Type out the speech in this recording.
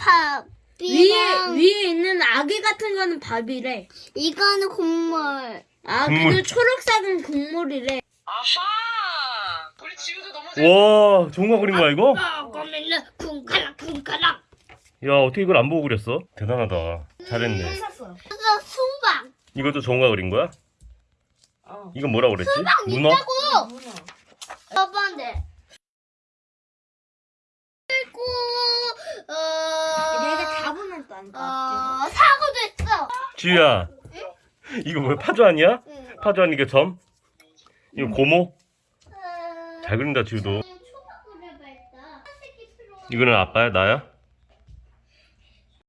밥. 위에 위에 있는 아기 같은 거는 밥이래. 이거는 국물. 아 국물. 그리고 초록색은 국물이래. 아하! 우리 지우도 너무 잘. 와 종가 그린 거야 이거? 아 그러면은 쿵가락 쿵가락. 야 어떻게 이걸 안 보고 그렸어? 대단하다 잘했네 샀어. 그래서 수박. 이것도 종가 그린 거야? 어. 이건 뭐라 그랬지? 문어? 있다고. 첫 번째. 그리고 어. 내가 다 보면 또안 어 사고도 있어. 지우야 이거 뭐야 파주 아니야? 응. 파주 아니 이게 점? 이거 고모? 어, 잘 그린다 필요해. 이거는 아빠야 나야?